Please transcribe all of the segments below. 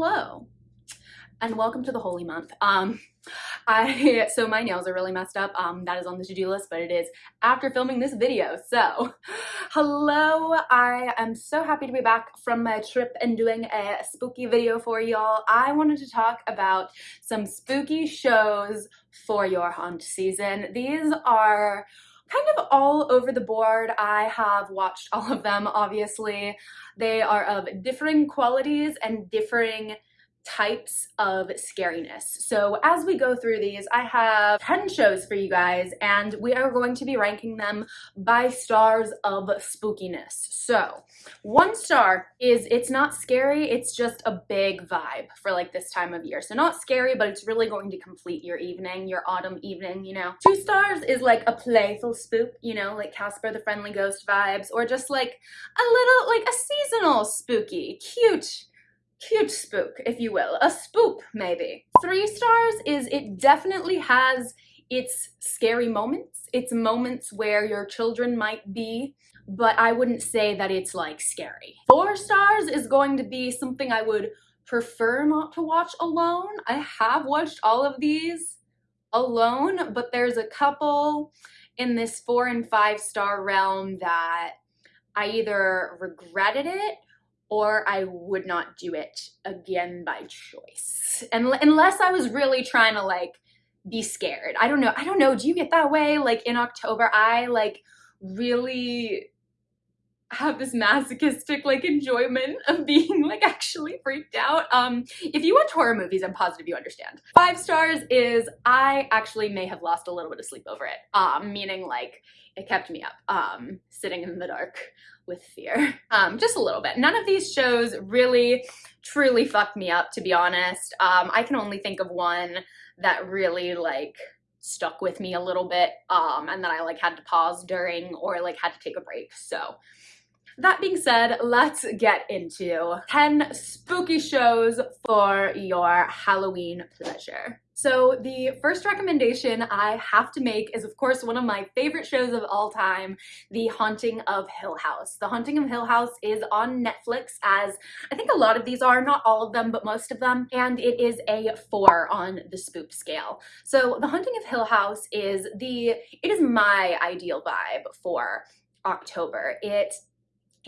hello and welcome to the holy month. Um i so my nails are really messed up. Um that is on the to-do list but it is after filming this video so. Hello i am so happy to be back from my trip and doing a spooky video for y'all. I wanted to talk about some spooky shows for your haunt season. These are kind of all over the board. I have watched all of them, obviously. They are of differing qualities and differing types of scariness. So as we go through these, I have 10 shows for you guys and we are going to be ranking them by stars of spookiness. So one star is it's not scary, it's just a big vibe for like this time of year. So not scary, but it's really going to complete your evening, your autumn evening, you know. Two stars is like a playful spook, you know, like Casper the Friendly Ghost vibes, or just like a little, like a seasonal spooky, cute, cute spook, if you will. A spook, maybe. Three stars is it definitely has its scary moments. It's moments where your children might be, but I wouldn't say that it's like scary. Four stars is going to be something I would prefer not to watch alone. I have watched all of these alone, but there's a couple in this four and five star realm that I either regretted it or I would not do it again by choice. And unless I was really trying to like be scared. I don't know. I don't know. Do you get that way? Like in October, I like really have this masochistic like enjoyment of being like actually freaked out. Um, if you watch horror movies, I'm positive you understand. Five stars is I actually may have lost a little bit of sleep over it. Um, meaning like it kept me up, um, sitting in the dark with fear. Um, just a little bit. None of these shows really, truly fucked me up, to be honest. Um, I can only think of one that really like stuck with me a little bit um, and then I like had to pause during or like had to take a break. So that being said, let's get into 10 spooky shows for your Halloween pleasure. So the first recommendation I have to make is of course one of my favorite shows of all time, The Haunting of Hill House. The Haunting of Hill House is on Netflix as I think a lot of these are, not all of them, but most of them, and it is a four on the spook scale. So The Haunting of Hill House is the, it is my ideal vibe for October. It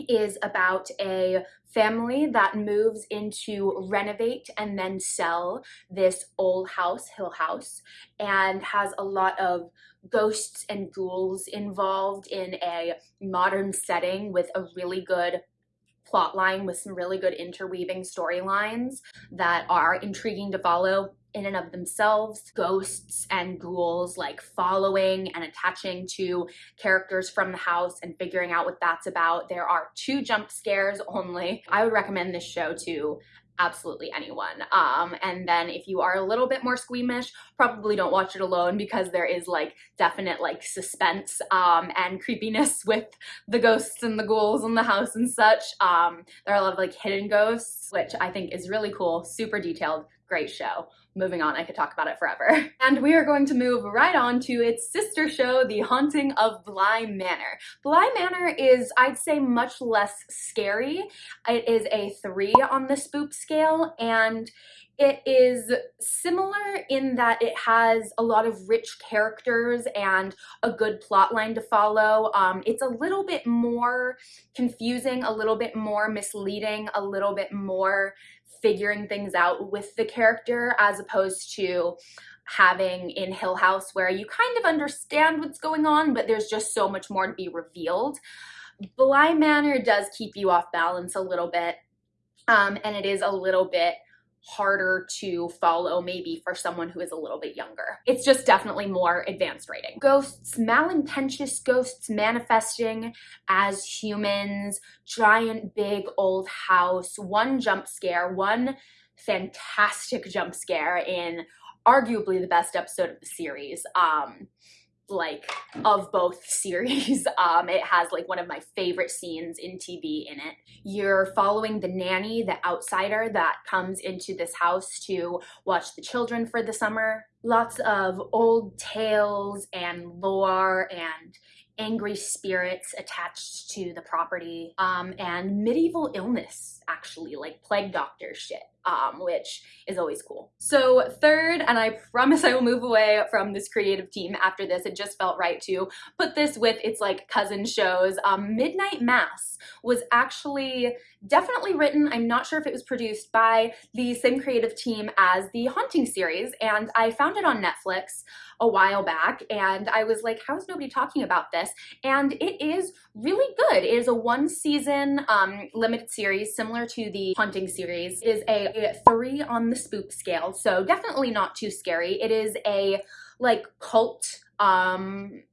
is about a family that moves into renovate and then sell this old house, Hill House, and has a lot of ghosts and ghouls involved in a modern setting with a really good plot line with some really good interweaving storylines that are intriguing to follow in and of themselves, ghosts and ghouls like following and attaching to characters from the house and figuring out what that's about. There are two jump scares only. I would recommend this show to absolutely anyone. Um, and then if you are a little bit more squeamish, probably don't watch it alone because there is like definite like suspense um, and creepiness with the ghosts and the ghouls in the house and such. Um, there are a lot of like hidden ghosts, which I think is really cool, super detailed, great show moving on, I could talk about it forever. And we are going to move right on to its sister show, The Haunting of Bly Manor. Bly Manor is, I'd say, much less scary. It is a three on the spook scale, and it is similar in that it has a lot of rich characters and a good plot line to follow. Um, it's a little bit more confusing, a little bit more misleading, a little bit more figuring things out with the character as opposed to having in Hill House where you kind of understand what's going on, but there's just so much more to be revealed. Bly Manor does keep you off balance a little bit, um, and it is a little bit harder to follow maybe for someone who is a little bit younger. It's just definitely more advanced writing. Ghosts, malintentious ghosts manifesting as humans, giant big old house, one jump scare, one fantastic jump scare in arguably the best episode of the series. Um, like of both series. Um, it has like one of my favorite scenes in TV in it. You're following the nanny, the outsider that comes into this house to watch the children for the summer. Lots of old tales and lore and angry spirits attached to the property um, and medieval illness actually like plague doctor shit um, which is always cool. So third, and I promise I will move away from this creative team after this, it just felt right to put this with its like cousin shows. Um, Midnight Mass was actually definitely written, I'm not sure if it was produced, by the same creative team as the Haunting series, and I found it on Netflix a while back, and I was like, how is nobody talking about this? And it is really good. It is a one season um, limited series similar to the Haunting series. Is a three on the spook scale, so definitely not too scary. It is a like cult um,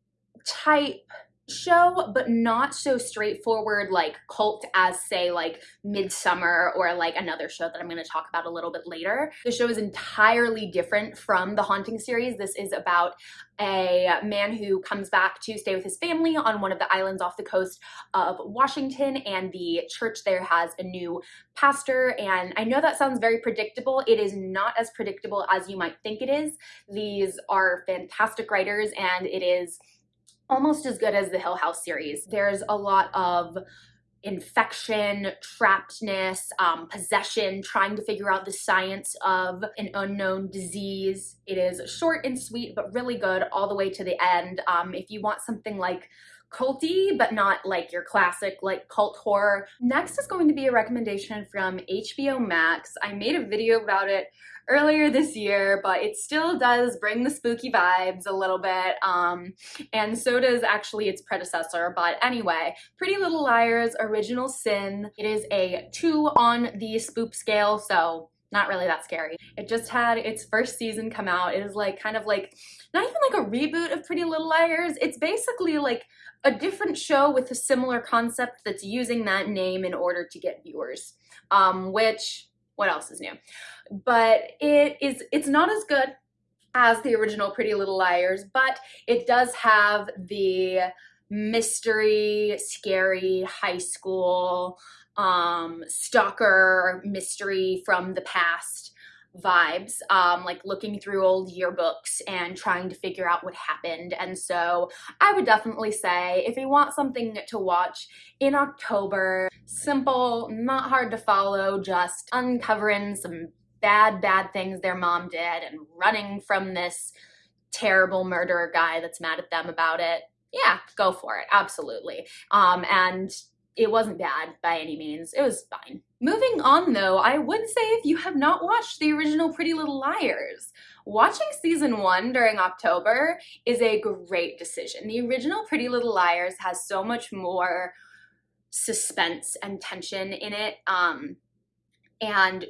type show, but not so straightforward like cult as say like Midsommar or like another show that I'm going to talk about a little bit later. The show is entirely different from the Haunting series. This is about a man who comes back to stay with his family on one of the islands off the coast of Washington and the church there has a new pastor and I know that sounds very predictable. It is not as predictable as you might think it is. These are fantastic writers and it is almost as good as the Hill House series. There's a lot of infection, trappedness, um, possession, trying to figure out the science of an unknown disease. It is short and sweet, but really good all the way to the end. Um, if you want something like culty, but not like your classic like cult horror. Next is going to be a recommendation from HBO Max. I made a video about it earlier this year, but it still does bring the spooky vibes a little bit. Um, and so does actually its predecessor. But anyway, Pretty Little Liars Original Sin. It is a two on the spook scale, so not really that scary. It just had its first season come out. It is like kind of like, not even like a reboot of Pretty Little Liars. It's basically like a different show with a similar concept that's using that name in order to get viewers. Um, which, what else is new? But it is, it's not as good as the original Pretty Little Liars, but it does have the mystery, scary high school, um, stalker mystery from the past vibes, um, like looking through old yearbooks and trying to figure out what happened. And so I would definitely say if you want something to watch in October, simple, not hard to follow, just uncovering some bad, bad things their mom did and running from this terrible murderer guy that's mad at them about it. Yeah, go for it. Absolutely. Um, and it wasn't bad by any means. It was fine. Moving on though, I would say if you have not watched the original Pretty Little Liars, watching season one during October is a great decision. The original Pretty Little Liars has so much more suspense and tension in it. Um, and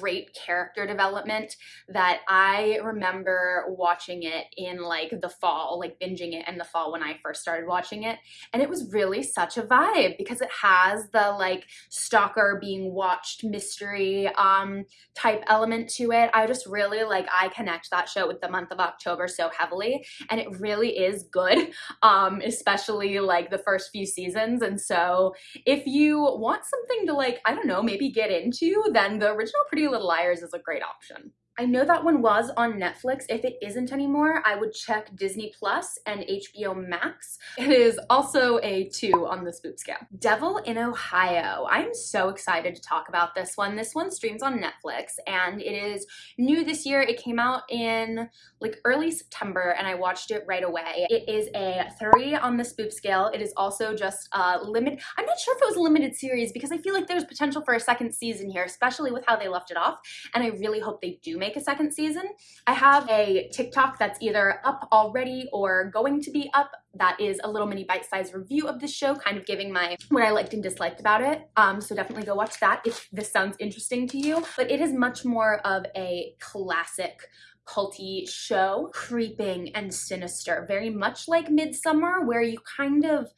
great character development that I remember watching it in like the fall, like binging it in the fall when I first started watching it. And it was really such a vibe because it has the like stalker being watched mystery um, type element to it. I just really like, I connect that show with the month of October so heavily and it really is good, um, especially like the first few seasons. And so if you want something to like, I don't know, maybe get into, then the original Pretty Pretty Little Liars is a great option. I know that one was on Netflix. If it isn't anymore, I would check Disney Plus and HBO Max. It is also a two on the spook scale. Devil in Ohio. I'm so excited to talk about this one. This one streams on Netflix and it is new this year. It came out in like early September and I watched it right away. It is a three on the spook scale. It is also just a limit. I'm not sure if it was a limited series because I feel like there's potential for a second season here, especially with how they left it off. And I really hope they do make a second season. I have a TikTok that's either up already or going to be up that is a little mini bite-sized review of the show, kind of giving my what I liked and disliked about it. Um, so definitely go watch that if this sounds interesting to you. But it is much more of a classic culty show, creeping and sinister, very much like Midsommar, where you kind of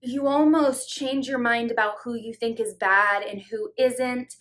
you almost change your mind about who you think is bad and who isn't.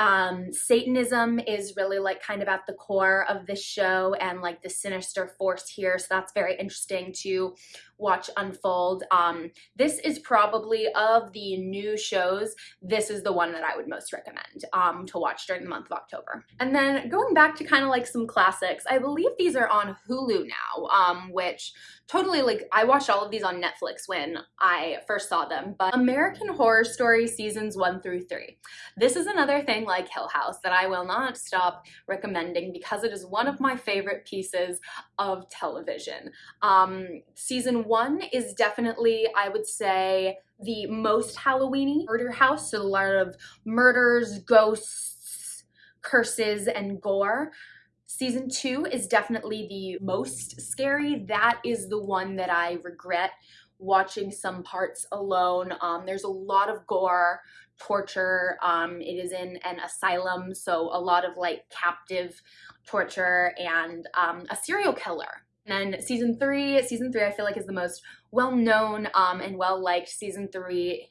Um, Satanism is really like kind of at the core of this show and like the sinister force here. So that's very interesting to watch unfold. Um, this is probably of the new shows, this is the one that I would most recommend um, to watch during the month of October. And then going back to kind of like some classics, I believe these are on Hulu now, um, which totally like, I watched all of these on Netflix when I first saw them, but American Horror Story seasons one through three. This is another thing like Hill House that I will not stop recommending because it is one of my favorite pieces of television. Um, season one is definitely, I would say, the most Halloweeny murder house. So a lot of murders, ghosts, curses, and gore. Season two is definitely the most scary. That is the one that I regret watching some parts alone. Um, there's a lot of gore, torture. Um, it is in an asylum, so a lot of like captive torture and um, a serial killer. And then season three, season three I feel like is the most well-known um, and well-liked. Season three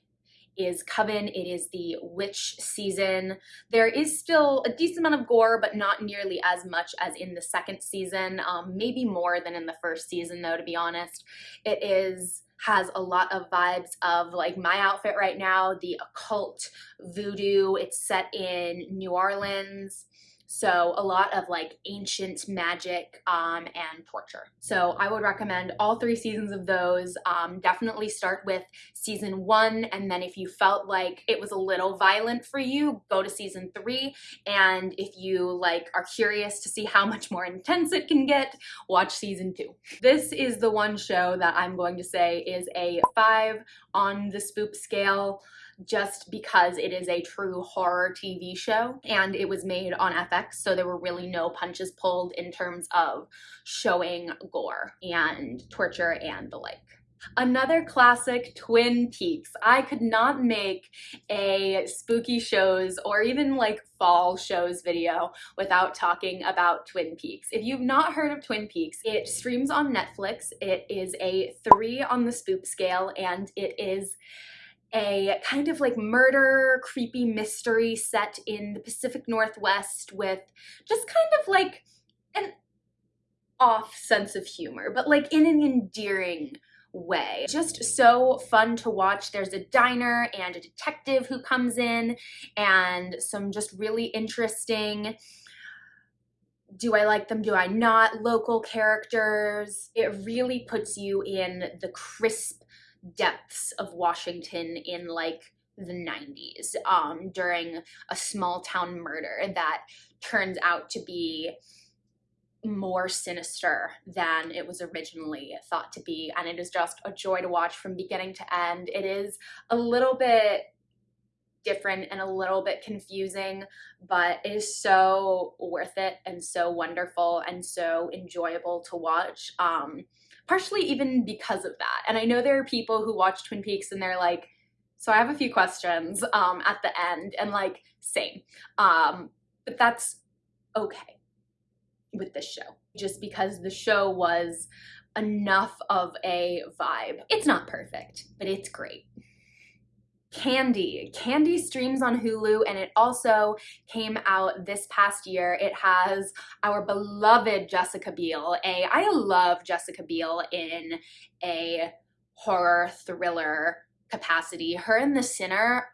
is Coven. It is the witch season. There is still a decent amount of gore, but not nearly as much as in the second season. Um, maybe more than in the first season though, to be honest. It is has a lot of vibes of like my outfit right now, the occult voodoo. It's set in New Orleans. So a lot of like ancient magic um, and torture. So I would recommend all three seasons of those. Um, definitely start with season one and then if you felt like it was a little violent for you, go to season three. And if you like are curious to see how much more intense it can get, watch season two. This is the one show that I'm going to say is a five on the spoop scale just because it is a true horror TV show and it was made on FX so there were really no punches pulled in terms of showing gore and torture and the like. Another classic, Twin Peaks. I could not make a spooky shows or even like fall shows video without talking about Twin Peaks. If you've not heard of Twin Peaks, it streams on Netflix. It is a three on the spoop scale and it is a kind of like murder, creepy mystery set in the Pacific Northwest with just kind of like an off sense of humor, but like in an endearing way. Just so fun to watch. There's a diner and a detective who comes in and some just really interesting do I like them? Do I not? Local characters. It really puts you in the crisp depths of Washington in like the 90s um, during a small town murder that turns out to be more sinister than it was originally thought to be and it is just a joy to watch from beginning to end. It is a little bit different and a little bit confusing, but it is so worth it and so wonderful and so enjoyable to watch. Um, partially even because of that. And I know there are people who watch Twin Peaks and they're like, so I have a few questions um, at the end and like, same. Um, but that's okay with this show just because the show was enough of a vibe. It's not perfect, but it's great. Candy. Candy streams on Hulu and it also came out this past year. It has our beloved Jessica Biel. A I love Jessica Biel in a horror thriller capacity. Her and The Sinner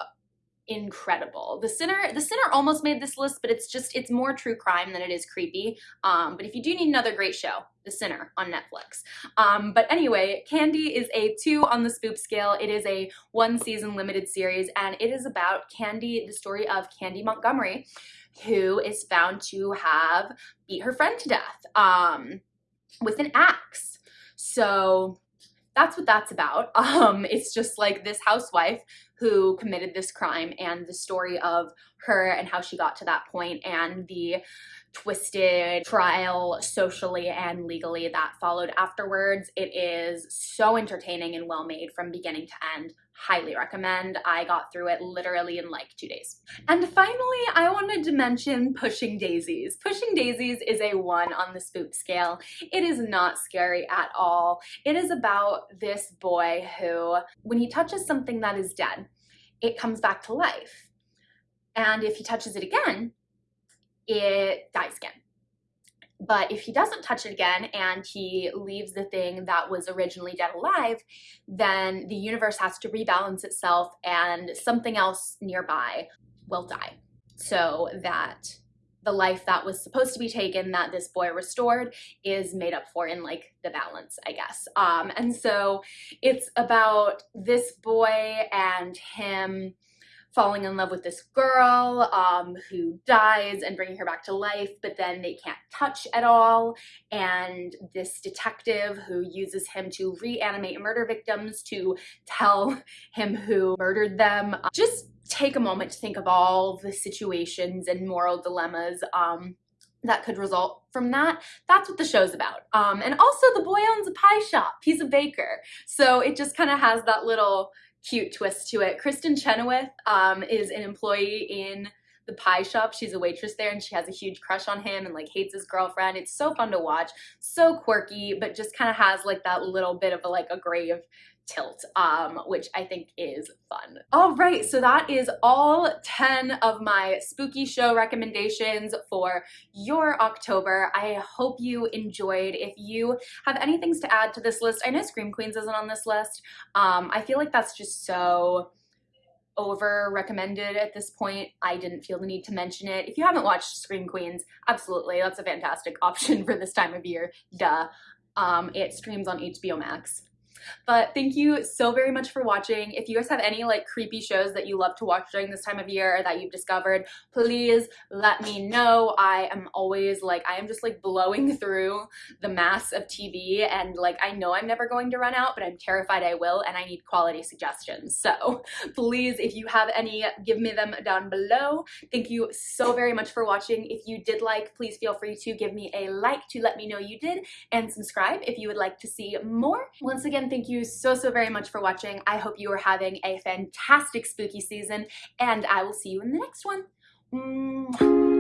incredible. The Sinner, The Sinner almost made this list, but it's just, it's more true crime than it is creepy. Um, but if you do need another great show, The Sinner on Netflix. Um, but anyway, Candy is a two on the spoop scale. It is a one season limited series and it is about Candy, the story of Candy Montgomery, who is found to have beat her friend to death um, with an axe. So that's what that's about. Um, it's just like this housewife who committed this crime and the story of her and how she got to that point and the twisted trial socially and legally that followed afterwards. It is so entertaining and well made from beginning to end. Highly recommend. I got through it literally in like two days. And finally, I wanted to mention Pushing Daisies. Pushing Daisies is a one on the spook scale. It is not scary at all. It is about this boy who, when he touches something that is dead, it comes back to life. And if he touches it again, it dies again. But if he doesn't touch it again and he leaves the thing that was originally dead alive, then the universe has to rebalance itself and something else nearby will die. So that the life that was supposed to be taken that this boy restored is made up for in like the balance, I guess. Um, and so it's about this boy and him falling in love with this girl um, who dies and bringing her back to life, but then they can't touch at all. And this detective who uses him to reanimate murder victims to tell him who murdered them. Just take a moment to think of all the situations and moral dilemmas um, that could result from that. That's what the show's about. Um, and also the boy owns a pie shop. He's a baker. So it just kind of has that little cute twist to it. Kristin Chenoweth um, is an employee in the pie shop. She's a waitress there and she has a huge crush on him and like hates his girlfriend. It's so fun to watch, so quirky, but just kind of has like that little bit of a, like a grave tilt, um, which I think is fun. All right, so that is all 10 of my spooky show recommendations for your October. I hope you enjoyed. If you have any things to add to this list, I know Scream Queens isn't on this list. Um, I feel like that's just so over recommended at this point. I didn't feel the need to mention it. If you haven't watched Scream Queens, absolutely, that's a fantastic option for this time of year, duh. Um, it streams on HBO Max. But thank you so very much for watching. If you guys have any like creepy shows that you love to watch during this time of year or that you've discovered, please let me know. I am always like, I am just like blowing through the mass of TV and like, I know I'm never going to run out, but I'm terrified I will and I need quality suggestions. So please, if you have any, give me them down below. Thank you so very much for watching. If you did like, please feel free to give me a like to let me know you did and subscribe if you would like to see more. Once again, thank you so, so very much for watching. I hope you are having a fantastic spooky season, and I will see you in the next one. Mwah.